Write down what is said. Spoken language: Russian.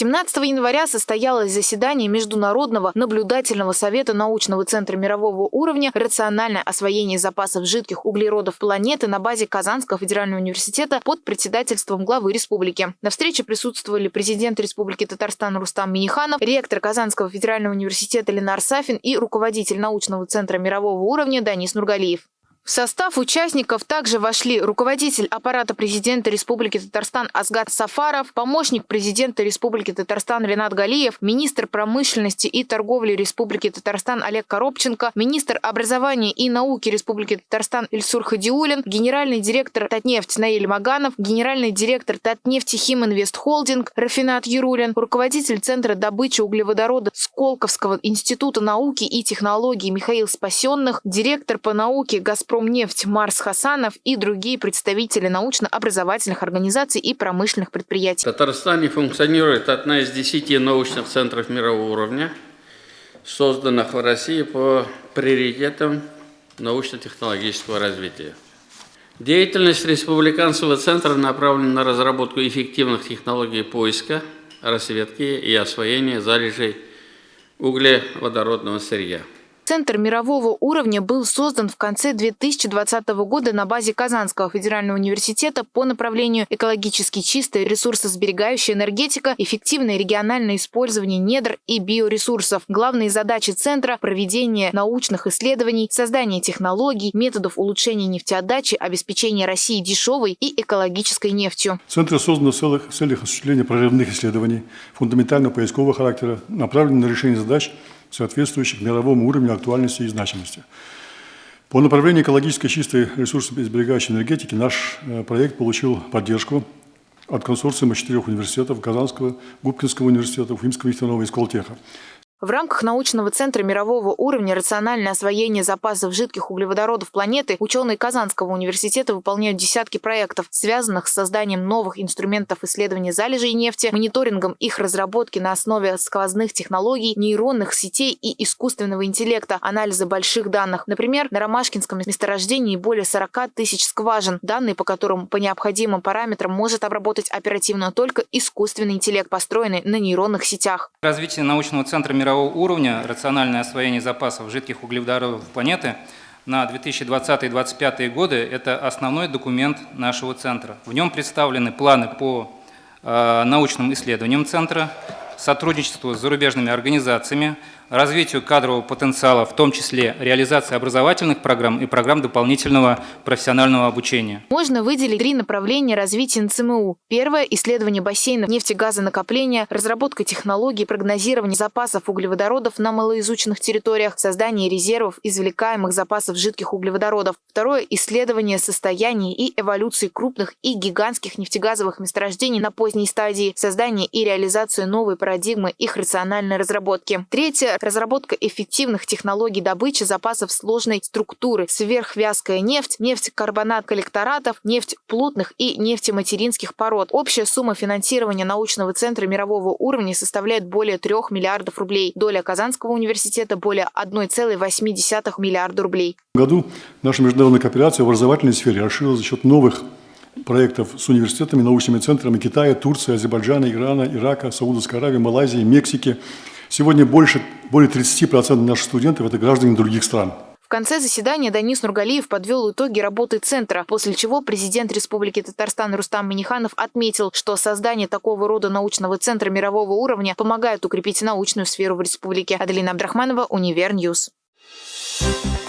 17 января состоялось заседание Международного наблюдательного совета научного центра мирового уровня «Рациональное освоение запасов жидких углеродов планеты» на базе Казанского федерального университета под председательством главы республики. На встрече присутствовали президент Республики Татарстан Рустам Миниханов, ректор Казанского федерального университета Ленар Сафин и руководитель научного центра мирового уровня Данис Нургалиев. В состав участников также вошли руководитель аппарата президента Республики Татарстан Асгад Сафаров, помощник президента Республики Татарстан Ренат Галиев, министр промышленности и торговли Республики Татарстан Олег Коробченко, министр образования и науки Республики Татарстан Ильсур Хадиулин, генеральный директор Татнефть Наиль Маганов, генеральный директор Татнефти Химинвест Холдинг Рафинат Юрулин, руководитель Центра добычи углеводорода Сколковского института науки и технологий Михаил Спасенных, директор по науке Господ «Газпромнефть» Марс Хасанов и другие представители научно-образовательных организаций и промышленных предприятий. В Татарстане функционирует одна из десяти научных центров мирового уровня, созданных в России по приоритетам научно-технологического развития. Деятельность Республиканского центра направлена на разработку эффективных технологий поиска, рассветки и освоения залежей углеводородного сырья. Центр мирового уровня был создан в конце 2020 года на базе Казанского федерального университета по направлению экологически чистая ресурсосберегающая энергетика, эффективное региональное использование недр и биоресурсов. Главные задачи Центра – проведение научных исследований, создание технологий, методов улучшения нефтеотдачи, обеспечение России дешевой и экологической нефтью. Центр создан в целях, в целях осуществления прорывных исследований, фундаментально-поискового характера, направленных на решение задач – соответствующих мировому уровню актуальности и значимости. По направлению экологически чистой ресурсосберегающей энергетики наш э, проект получил поддержку от консорциума четырех университетов – Казанского, Губкинского университета, Уфимского нефтяного и Сколтеха. В рамках научного центра мирового уровня «Рациональное освоение запасов жидких углеводородов планеты» ученые Казанского университета выполняют десятки проектов, связанных с созданием новых инструментов исследования залежей нефти, мониторингом их разработки на основе сквозных технологий, нейронных сетей и искусственного интеллекта, анализа больших данных. Например, на Ромашкинском месторождении более 40 тысяч скважин, данные по которым по необходимым параметрам может обработать оперативно только искусственный интеллект, построенный на нейронных сетях. Развитие научного центра мирового мирового уровня рациональное освоение запасов жидких углеводородов планеты на 2020-2025 годы – это основной документ нашего центра. В нем представлены планы по э, научным исследованиям центра, сотрудничеству с зарубежными организациями, развитию кадрового потенциала, в том числе реализации образовательных программ и программ дополнительного профессионального обучения. Можно выделить три направления развития НЦМУ. Первое – исследование бассейнов нефтегазонакопления, разработка технологий прогнозирования запасов углеводородов на малоизученных территориях, создание резервов извлекаемых запасов жидких углеводородов. Второе – исследование состояния и эволюции крупных и гигантских нефтегазовых месторождений на поздней стадии, создание и реализацию новой парадигмы их рациональной разработки. Третье разработка эффективных технологий добычи запасов сложной структуры, сверхвязкая нефть, нефть-карбонат коллекторатов, нефть плотных и нефтематеринских пород. Общая сумма финансирования научного центра мирового уровня составляет более 3 миллиардов рублей. Доля Казанского университета более 1,8 миллиарда рублей. В году наша международная кооперация в образовательной сфере расширилась за счет новых проектов с университетами, научными центрами Китая, Турции, Азербайджана, Ирана, Ирака, Саудовской Аравии, Малайзии, Мексики – Сегодня больше, более 30% наших студентов – это граждане других стран. В конце заседания Данис Нургалиев подвел итоги работы Центра, после чего президент Республики Татарстан Рустам Миниханов отметил, что создание такого рода научного центра мирового уровня помогает укрепить научную сферу в республике. Аделина Абдрахманова, Универньюз. Thank